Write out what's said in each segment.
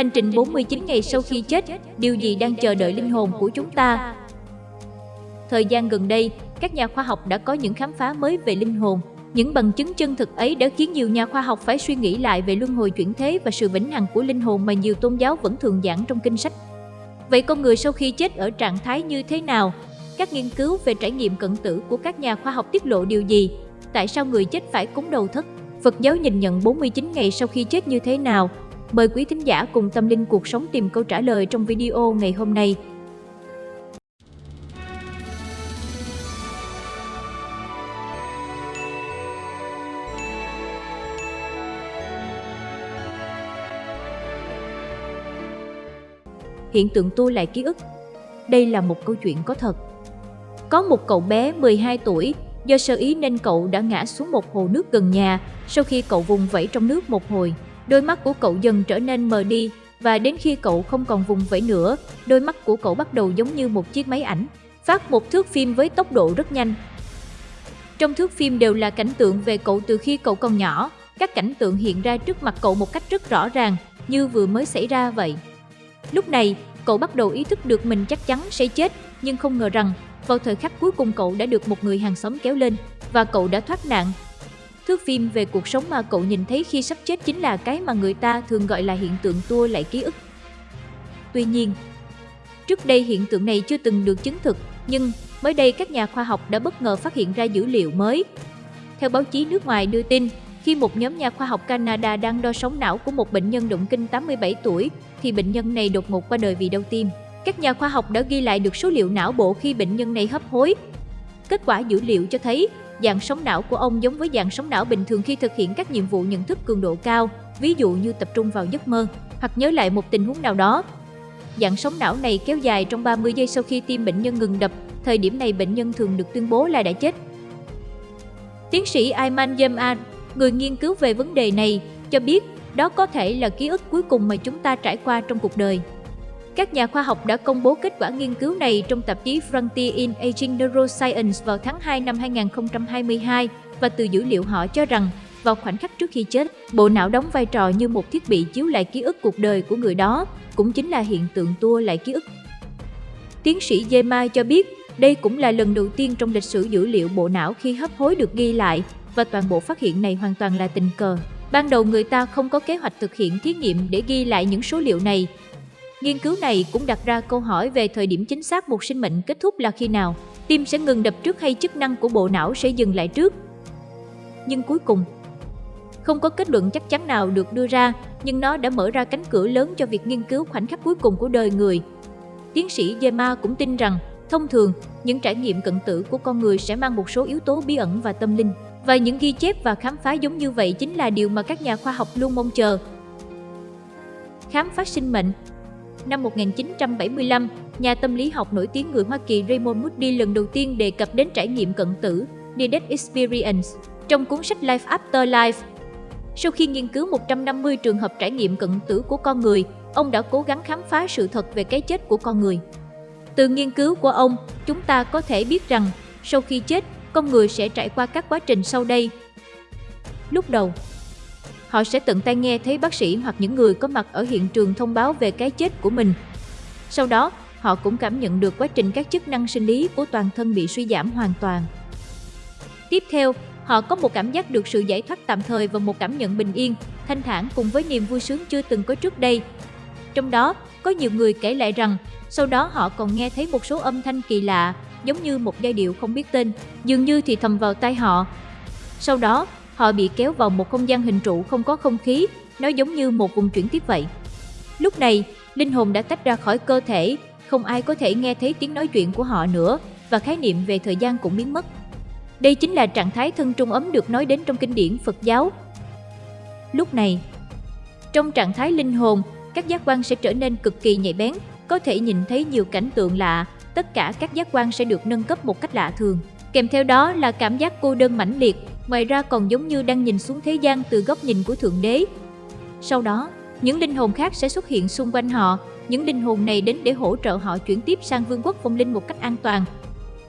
Hành trình 49 ngày sau khi chết, điều gì đang chờ đợi linh hồn của chúng ta? Thời gian gần đây, các nhà khoa học đã có những khám phá mới về linh hồn. Những bằng chứng chân thực ấy đã khiến nhiều nhà khoa học phải suy nghĩ lại về luân hồi chuyển thế và sự vĩnh hằng của linh hồn mà nhiều tôn giáo vẫn thường giảng trong kinh sách. Vậy con người sau khi chết ở trạng thái như thế nào? Các nghiên cứu về trải nghiệm cận tử của các nhà khoa học tiết lộ điều gì? Tại sao người chết phải cúng đầu thất? Phật giáo nhìn nhận 49 ngày sau khi chết như thế nào? Mời quý thính giả cùng tâm linh cuộc sống tìm câu trả lời trong video ngày hôm nay. Hiện tượng tua lại ký ức Đây là một câu chuyện có thật. Có một cậu bé 12 tuổi, do sơ ý nên cậu đã ngã xuống một hồ nước gần nhà. Sau khi cậu vùng vẫy trong nước một hồi, đôi mắt của cậu dần trở nên mờ đi và đến khi cậu không còn vùng vẫy nữa, đôi mắt của cậu bắt đầu giống như một chiếc máy ảnh, phát một thước phim với tốc độ rất nhanh. Trong thước phim đều là cảnh tượng về cậu từ khi cậu còn nhỏ, các cảnh tượng hiện ra trước mặt cậu một cách rất rõ ràng, như vừa mới xảy ra vậy. Lúc này, cậu bắt đầu ý thức được mình chắc chắn sẽ chết, nhưng không ngờ rằng vào thời khắc cuối cùng cậu đã được một người hàng xóm kéo lên và cậu đã thoát nạn. Thước phim về cuộc sống mà cậu nhìn thấy khi sắp chết chính là cái mà người ta thường gọi là hiện tượng tua lại ký ức. Tuy nhiên, trước đây hiện tượng này chưa từng được chứng thực, nhưng mới đây các nhà khoa học đã bất ngờ phát hiện ra dữ liệu mới. Theo báo chí nước ngoài đưa tin, khi một nhóm nhà khoa học Canada đang đo sóng não của một bệnh nhân động kinh 87 tuổi, thì bệnh nhân này đột ngột qua đời vì đau tim. Các nhà khoa học đã ghi lại được số liệu não bộ khi bệnh nhân này hấp hối. Kết quả dữ liệu cho thấy dạng sóng não của ông giống với dạng sóng não bình thường khi thực hiện các nhiệm vụ nhận thức cường độ cao, ví dụ như tập trung vào giấc mơ hoặc nhớ lại một tình huống nào đó. Dạng sóng não này kéo dài trong 30 giây sau khi tim bệnh nhân ngừng đập, thời điểm này bệnh nhân thường được tuyên bố là đã chết. Tiến sĩ Ayman Yemad, người nghiên cứu về vấn đề này, cho biết đó có thể là ký ức cuối cùng mà chúng ta trải qua trong cuộc đời. Các nhà khoa học đã công bố kết quả nghiên cứu này trong tạp chí Frontier in Aging Neuroscience vào tháng 2 năm 2022 và từ dữ liệu họ cho rằng vào khoảnh khắc trước khi chết, bộ não đóng vai trò như một thiết bị chiếu lại ký ức cuộc đời của người đó, cũng chính là hiện tượng tua lại ký ức. Tiến sĩ Yema cho biết đây cũng là lần đầu tiên trong lịch sử dữ liệu bộ não khi hấp hối được ghi lại và toàn bộ phát hiện này hoàn toàn là tình cờ. Ban đầu người ta không có kế hoạch thực hiện thí nghiệm để ghi lại những số liệu này. Nghiên cứu này cũng đặt ra câu hỏi về thời điểm chính xác một sinh mệnh kết thúc là khi nào. Tim sẽ ngừng đập trước hay chức năng của bộ não sẽ dừng lại trước. Nhưng cuối cùng, không có kết luận chắc chắn nào được đưa ra, nhưng nó đã mở ra cánh cửa lớn cho việc nghiên cứu khoảnh khắc cuối cùng của đời người. Tiến sĩ Yema cũng tin rằng, thông thường, những trải nghiệm cận tử của con người sẽ mang một số yếu tố bí ẩn và tâm linh. Và những ghi chép và khám phá giống như vậy chính là điều mà các nhà khoa học luôn mong chờ. Khám phá sinh mệnh Năm 1975, nhà tâm lý học nổi tiếng người Hoa Kỳ Raymond Moody lần đầu tiên đề cập đến trải nghiệm cận tử, Near Death Experience, trong cuốn sách Life After Life. Sau khi nghiên cứu 150 trường hợp trải nghiệm cận tử của con người, ông đã cố gắng khám phá sự thật về cái chết của con người. Từ nghiên cứu của ông, chúng ta có thể biết rằng sau khi chết, con người sẽ trải qua các quá trình sau đây. Lúc đầu, họ sẽ tận tay nghe thấy bác sĩ hoặc những người có mặt ở hiện trường thông báo về cái chết của mình. Sau đó, họ cũng cảm nhận được quá trình các chức năng sinh lý của toàn thân bị suy giảm hoàn toàn. Tiếp theo, họ có một cảm giác được sự giải thoát tạm thời và một cảm nhận bình yên, thanh thản cùng với niềm vui sướng chưa từng có trước đây. Trong đó, có nhiều người kể lại rằng, sau đó họ còn nghe thấy một số âm thanh kỳ lạ, giống như một giai điệu không biết tên, dường như thì thầm vào tai họ. Sau đó, họ bị kéo vào một không gian hình trụ không có không khí, nó giống như một vùng chuyển tiếp vậy. Lúc này, linh hồn đã tách ra khỏi cơ thể, không ai có thể nghe thấy tiếng nói chuyện của họ nữa và khái niệm về thời gian cũng biến mất. Đây chính là trạng thái thân trung ấm được nói đến trong kinh điển Phật giáo. Lúc này, trong trạng thái linh hồn, các giác quan sẽ trở nên cực kỳ nhạy bén, có thể nhìn thấy nhiều cảnh tượng lạ, tất cả các giác quan sẽ được nâng cấp một cách lạ thường. Kèm theo đó là cảm giác cô đơn mãnh liệt, ngoài ra còn giống như đang nhìn xuống thế gian từ góc nhìn của Thượng Đế. Sau đó, những linh hồn khác sẽ xuất hiện xung quanh họ, những linh hồn này đến để hỗ trợ họ chuyển tiếp sang vương quốc phong linh một cách an toàn.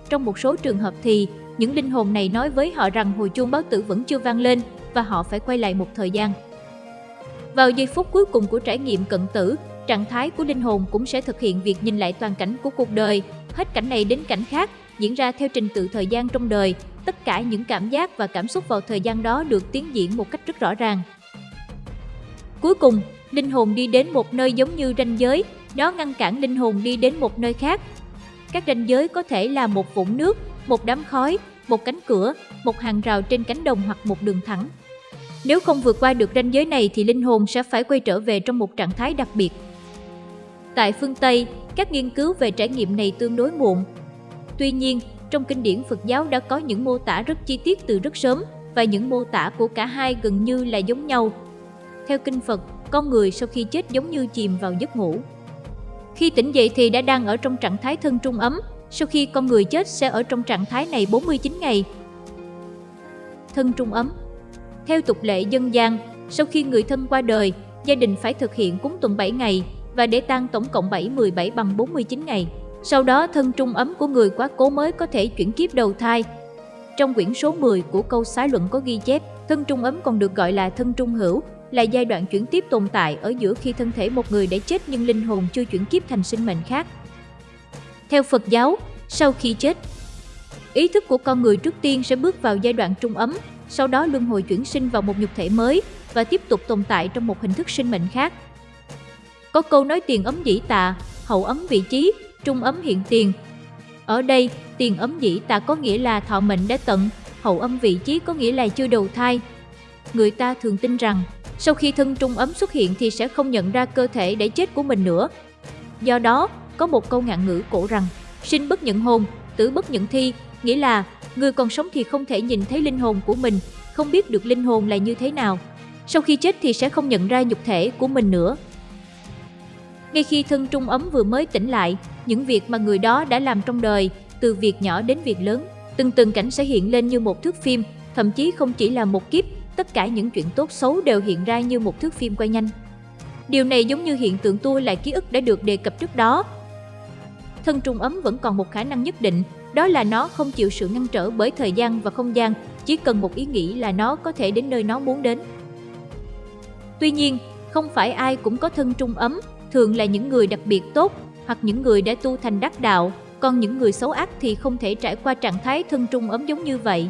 Trong một số trường hợp thì, những linh hồn này nói với họ rằng hồi chuông báo tử vẫn chưa vang lên và họ phải quay lại một thời gian. Vào giây phút cuối cùng của trải nghiệm cận tử, trạng thái của linh hồn cũng sẽ thực hiện việc nhìn lại toàn cảnh của cuộc đời, hết cảnh này đến cảnh khác, diễn ra theo trình tự thời gian trong đời. Tất cả những cảm giác và cảm xúc vào thời gian đó được tiến diễn một cách rất rõ ràng. Cuối cùng, linh hồn đi đến một nơi giống như ranh giới, nó ngăn cản linh hồn đi đến một nơi khác. Các ranh giới có thể là một vũng nước, một đám khói, một cánh cửa, một hàng rào trên cánh đồng hoặc một đường thẳng. Nếu không vượt qua được ranh giới này thì linh hồn sẽ phải quay trở về trong một trạng thái đặc biệt. Tại phương Tây, các nghiên cứu về trải nghiệm này tương đối muộn. Tuy nhiên, trong kinh điển Phật giáo đã có những mô tả rất chi tiết từ rất sớm và những mô tả của cả hai gần như là giống nhau. Theo kinh Phật, con người sau khi chết giống như chìm vào giấc ngủ. Khi tỉnh dậy thì đã đang ở trong trạng thái thân trung ấm, sau khi con người chết sẽ ở trong trạng thái này 49 ngày. Thân trung ấm Theo tục lệ dân gian, sau khi người thân qua đời, gia đình phải thực hiện cúng tuần 7 ngày và để tang tổng cộng 7 17 bằng 49 ngày. Sau đó thân trung ấm của người quá cố mới có thể chuyển kiếp đầu thai. Trong quyển số 10 của câu xá luận có ghi chép, thân trung ấm còn được gọi là thân trung hữu, là giai đoạn chuyển tiếp tồn tại ở giữa khi thân thể một người đã chết nhưng linh hồn chưa chuyển kiếp thành sinh mệnh khác. Theo Phật giáo, sau khi chết, ý thức của con người trước tiên sẽ bước vào giai đoạn trung ấm, sau đó luân hồi chuyển sinh vào một nhục thể mới và tiếp tục tồn tại trong một hình thức sinh mệnh khác. Có câu nói tiền ấm dĩ tạ, hậu ấm vị trí, trung ấm hiện tiền. Ở đây, tiền ấm dĩ ta có nghĩa là thọ mệnh đã tận, hậu âm vị trí có nghĩa là chưa đầu thai. Người ta thường tin rằng, sau khi thân trung ấm xuất hiện thì sẽ không nhận ra cơ thể đã chết của mình nữa. Do đó, có một câu ngạn ngữ cổ rằng, sinh bất nhận hồn, tử bất nhận thi, nghĩa là người còn sống thì không thể nhìn thấy linh hồn của mình, không biết được linh hồn là như thế nào. Sau khi chết thì sẽ không nhận ra nhục thể của mình nữa. Ngay khi thân trung ấm vừa mới tỉnh lại, những việc mà người đó đã làm trong đời, từ việc nhỏ đến việc lớn, từng từng cảnh sẽ hiện lên như một thước phim, thậm chí không chỉ là một kiếp, tất cả những chuyện tốt xấu đều hiện ra như một thước phim quay nhanh. Điều này giống như hiện tượng tua lại ký ức đã được đề cập trước đó. Thân trung ấm vẫn còn một khả năng nhất định, đó là nó không chịu sự ngăn trở bởi thời gian và không gian, chỉ cần một ý nghĩ là nó có thể đến nơi nó muốn đến. Tuy nhiên, không phải ai cũng có thân trung ấm, thường là những người đặc biệt tốt hoặc những người đã tu thành đắc đạo, còn những người xấu ác thì không thể trải qua trạng thái thân trung ấm giống như vậy.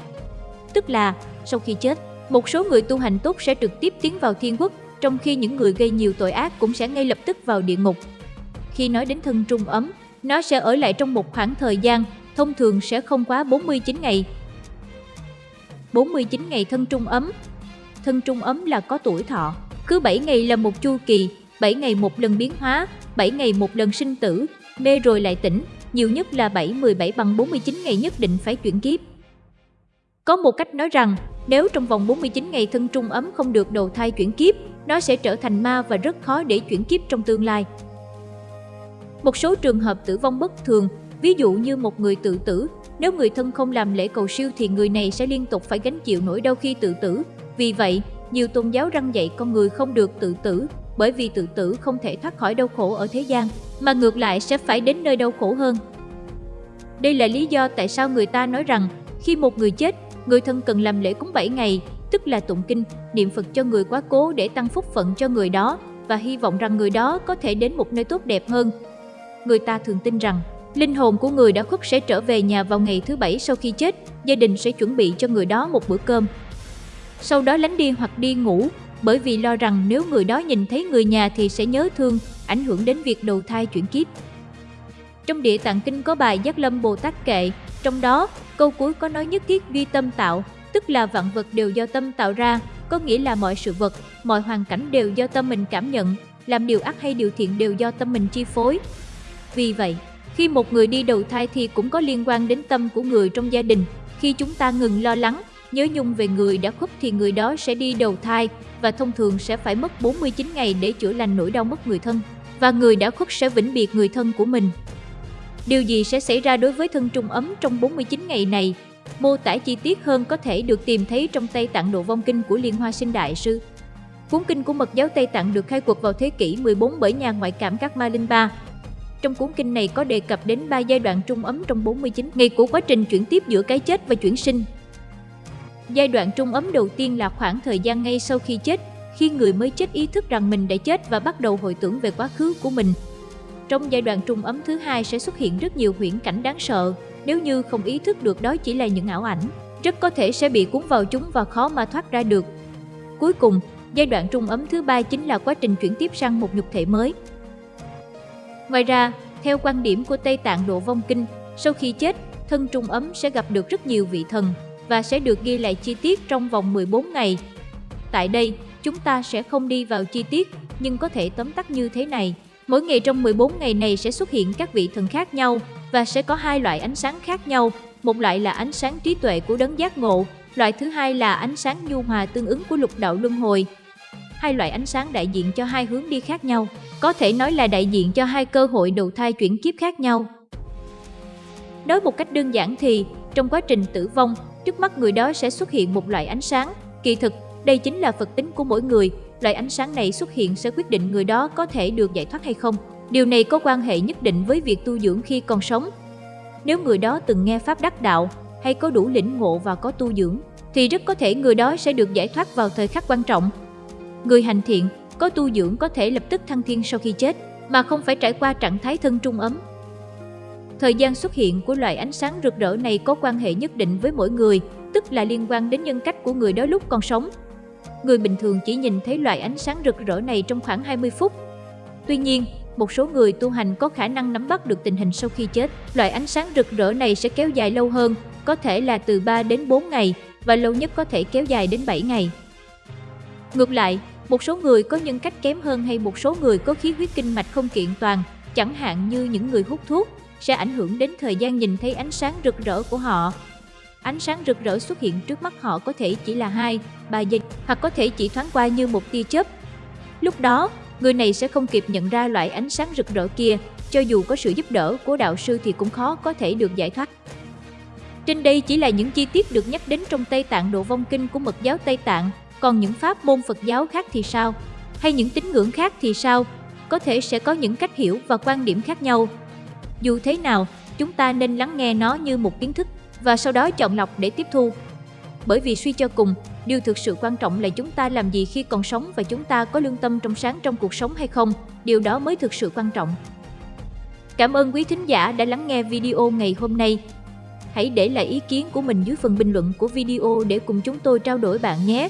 Tức là, sau khi chết, một số người tu hành tốt sẽ trực tiếp tiến vào thiên quốc, trong khi những người gây nhiều tội ác cũng sẽ ngay lập tức vào địa ngục. Khi nói đến thân trung ấm, nó sẽ ở lại trong một khoảng thời gian, thông thường sẽ không quá 49 ngày. 49 ngày thân trung ấm Thân trung ấm là có tuổi thọ, cứ 7 ngày là một chu kỳ, 7 ngày một lần biến hóa, 7 ngày một lần sinh tử, mê rồi lại tỉnh, nhiều nhất là 7 17 bằng 49 ngày nhất định phải chuyển kiếp. Có một cách nói rằng, nếu trong vòng 49 ngày thân trung ấm không được đầu thai chuyển kiếp, nó sẽ trở thành ma và rất khó để chuyển kiếp trong tương lai. Một số trường hợp tử vong bất thường, ví dụ như một người tự tử, nếu người thân không làm lễ cầu siêu thì người này sẽ liên tục phải gánh chịu nỗi đau khi tự tử. Vì vậy, nhiều tôn giáo răng dạy con người không được tự tử, bởi vì tự tử không thể thoát khỏi đau khổ ở thế gian, mà ngược lại sẽ phải đến nơi đau khổ hơn. Đây là lý do tại sao người ta nói rằng khi một người chết, người thân cần làm lễ cúng 7 ngày, tức là tụng kinh, niệm Phật cho người quá cố để tăng phúc phận cho người đó và hy vọng rằng người đó có thể đến một nơi tốt đẹp hơn. Người ta thường tin rằng linh hồn của người đã khuất sẽ trở về nhà vào ngày thứ bảy sau khi chết, gia đình sẽ chuẩn bị cho người đó một bữa cơm. Sau đó lánh đi hoặc đi ngủ, bởi vì lo rằng nếu người đó nhìn thấy người nhà thì sẽ nhớ thương, ảnh hưởng đến việc đầu thai chuyển kiếp. Trong địa tạng kinh có bài Giác Lâm Bồ Tát kệ, trong đó câu cuối có nói nhất thiết duy tâm tạo, tức là vạn vật đều do tâm tạo ra, có nghĩa là mọi sự vật, mọi hoàn cảnh đều do tâm mình cảm nhận, làm điều ác hay điều thiện đều do tâm mình chi phối. Vì vậy, khi một người đi đầu thai thì cũng có liên quan đến tâm của người trong gia đình. Khi chúng ta ngừng lo lắng, nhớ nhung về người đã khuất thì người đó sẽ đi đầu thai và thông thường sẽ phải mất 49 ngày để chữa lành nỗi đau mất người thân và người đã khuất sẽ vĩnh biệt người thân của mình. Điều gì sẽ xảy ra đối với thân trung ấm trong 49 ngày này? Mô tả chi tiết hơn có thể được tìm thấy trong Tây Tạng Độ Vong Kinh của Liên Hoa Sinh Đại, Sư. Cuốn kinh của mật giáo Tây Tạng được khai quật vào thế kỷ 14 bởi nhà ngoại cảm các Ma Linh Ba. Trong cuốn kinh này có đề cập đến ba giai đoạn trung ấm trong 49 ngày của quá trình chuyển tiếp giữa cái chết và chuyển sinh. Giai đoạn trung ấm đầu tiên là khoảng thời gian ngay sau khi chết, khi người mới chết ý thức rằng mình đã chết và bắt đầu hồi tưởng về quá khứ của mình. Trong giai đoạn trung ấm thứ hai sẽ xuất hiện rất nhiều huyễn cảnh đáng sợ, nếu như không ý thức được đó chỉ là những ảo ảnh, rất có thể sẽ bị cuốn vào chúng và khó mà thoát ra được. Cuối cùng, giai đoạn trung ấm thứ ba chính là quá trình chuyển tiếp sang một nhục thể mới. Ngoài ra, theo quan điểm của Tây Tạng Độ Vong Kinh, sau khi chết, thân trung ấm sẽ gặp được rất nhiều vị thần và sẽ được ghi lại chi tiết trong vòng 14 ngày. Tại đây, chúng ta sẽ không đi vào chi tiết, nhưng có thể tóm tắt như thế này. Mỗi ngày trong 14 ngày này sẽ xuất hiện các vị thần khác nhau và sẽ có hai loại ánh sáng khác nhau. Một loại là ánh sáng trí tuệ của đấng giác ngộ, loại thứ hai là ánh sáng nhu hòa tương ứng của lục đạo luân hồi. Hai loại ánh sáng đại diện cho hai hướng đi khác nhau, có thể nói là đại diện cho hai cơ hội đầu thai chuyển kiếp khác nhau. Nói một cách đơn giản thì, trong quá trình tử vong, trước mắt người đó sẽ xuất hiện một loại ánh sáng. Kỳ thực, đây chính là phật tính của mỗi người, loại ánh sáng này xuất hiện sẽ quyết định người đó có thể được giải thoát hay không. Điều này có quan hệ nhất định với việc tu dưỡng khi còn sống. Nếu người đó từng nghe pháp đắc đạo hay có đủ lĩnh ngộ và có tu dưỡng, thì rất có thể người đó sẽ được giải thoát vào thời khắc quan trọng. Người hành thiện, có tu dưỡng có thể lập tức thăng thiên sau khi chết, mà không phải trải qua trạng thái thân trung ấm. Thời gian xuất hiện của loại ánh sáng rực rỡ này có quan hệ nhất định với mỗi người, tức là liên quan đến nhân cách của người đó lúc còn sống. Người bình thường chỉ nhìn thấy loại ánh sáng rực rỡ này trong khoảng 20 phút. Tuy nhiên, một số người tu hành có khả năng nắm bắt được tình hình sau khi chết. Loại ánh sáng rực rỡ này sẽ kéo dài lâu hơn, có thể là từ 3 đến 4 ngày và lâu nhất có thể kéo dài đến 7 ngày. Ngược lại, một số người có nhân cách kém hơn hay một số người có khí huyết kinh mạch không kiện toàn, chẳng hạn như những người hút thuốc, sẽ ảnh hưởng đến thời gian nhìn thấy ánh sáng rực rỡ của họ. Ánh sáng rực rỡ xuất hiện trước mắt họ có thể chỉ là 2, 3 giây hoặc có thể chỉ thoáng qua như một tia chớp. Lúc đó, người này sẽ không kịp nhận ra loại ánh sáng rực rỡ kia, cho dù có sự giúp đỡ của đạo sư thì cũng khó có thể được giải thoát. Trên đây chỉ là những chi tiết được nhắc đến trong Tây Tạng Độ Vong Kinh của Mật giáo Tây Tạng, còn những pháp môn Phật giáo khác thì sao? Hay những tín ngưỡng khác thì sao? Có thể sẽ có những cách hiểu và quan điểm khác nhau. Dù thế nào, chúng ta nên lắng nghe nó như một kiến thức và sau đó chọn lọc để tiếp thu. Bởi vì suy cho cùng, điều thực sự quan trọng là chúng ta làm gì khi còn sống và chúng ta có lương tâm trong sáng trong cuộc sống hay không, điều đó mới thực sự quan trọng. Cảm ơn quý thính giả đã lắng nghe video ngày hôm nay. Hãy để lại ý kiến của mình dưới phần bình luận của video để cùng chúng tôi trao đổi bạn nhé.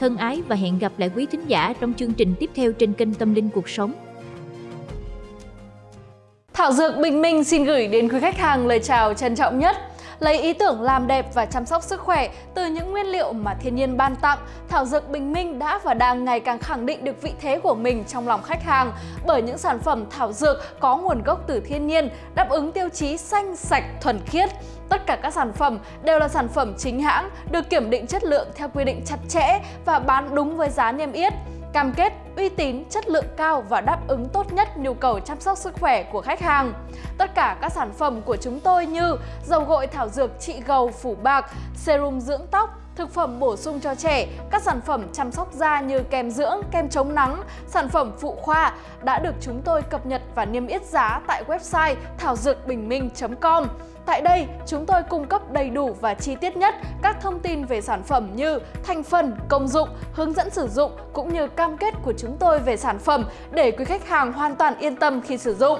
Thân ái và hẹn gặp lại quý thính giả trong chương trình tiếp theo trên kênh Tâm Linh Cuộc Sống. Thảo Dược Bình Minh xin gửi đến quý khách hàng lời chào trân trọng nhất. Lấy ý tưởng làm đẹp và chăm sóc sức khỏe từ những nguyên liệu mà thiên nhiên ban tặng, Thảo Dược Bình Minh đã và đang ngày càng khẳng định được vị thế của mình trong lòng khách hàng bởi những sản phẩm thảo dược có nguồn gốc từ thiên nhiên, đáp ứng tiêu chí xanh, sạch, thuần khiết. Tất cả các sản phẩm đều là sản phẩm chính hãng, được kiểm định chất lượng theo quy định chặt chẽ và bán đúng với giá niêm yết cam kết uy tín, chất lượng cao và đáp ứng tốt nhất nhu cầu chăm sóc sức khỏe của khách hàng. Tất cả các sản phẩm của chúng tôi như dầu gội thảo dược trị gầu phủ bạc, serum dưỡng tóc, thực phẩm bổ sung cho trẻ, các sản phẩm chăm sóc da như kem dưỡng, kem chống nắng, sản phẩm phụ khoa đã được chúng tôi cập nhật và niêm yết giá tại website thảo dược bình minh.com. Tại đây, chúng tôi cung cấp đầy đủ và chi tiết nhất các thông tin về sản phẩm như thành phần, công dụng, hướng dẫn sử dụng cũng như cam kết của chúng tôi về sản phẩm để quý khách hàng hoàn toàn yên tâm khi sử dụng.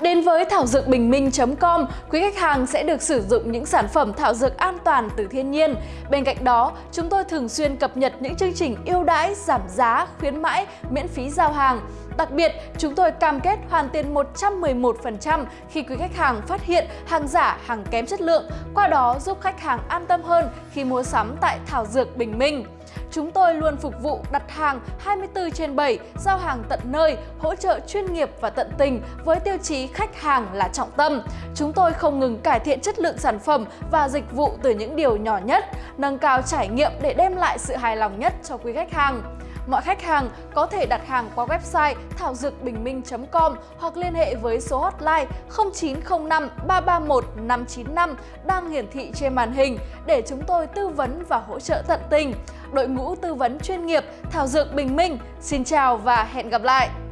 Đến với thảo dược bình minh.com, quý khách hàng sẽ được sử dụng những sản phẩm thảo dược an toàn từ thiên nhiên. Bên cạnh đó, chúng tôi thường xuyên cập nhật những chương trình ưu đãi, giảm giá, khuyến mãi, miễn phí giao hàng. Đặc biệt, chúng tôi cam kết hoàn tiền 111% khi quý khách hàng phát hiện hàng giả, hàng kém chất lượng, qua đó giúp khách hàng an tâm hơn khi mua sắm tại Thảo Dược Bình Minh. Chúng tôi luôn phục vụ đặt hàng 24 trên 7, giao hàng tận nơi, hỗ trợ chuyên nghiệp và tận tình với tiêu chí khách hàng là trọng tâm. Chúng tôi không ngừng cải thiện chất lượng sản phẩm và dịch vụ từ những điều nhỏ nhất, nâng cao trải nghiệm để đem lại sự hài lòng nhất cho quý khách hàng. Mọi khách hàng có thể đặt hàng qua website thảo dược bình minh.com hoặc liên hệ với số hotline 0905 331 595 đang hiển thị trên màn hình để chúng tôi tư vấn và hỗ trợ tận tình. Đội ngũ tư vấn chuyên nghiệp Thảo Dược Bình Minh, xin chào và hẹn gặp lại!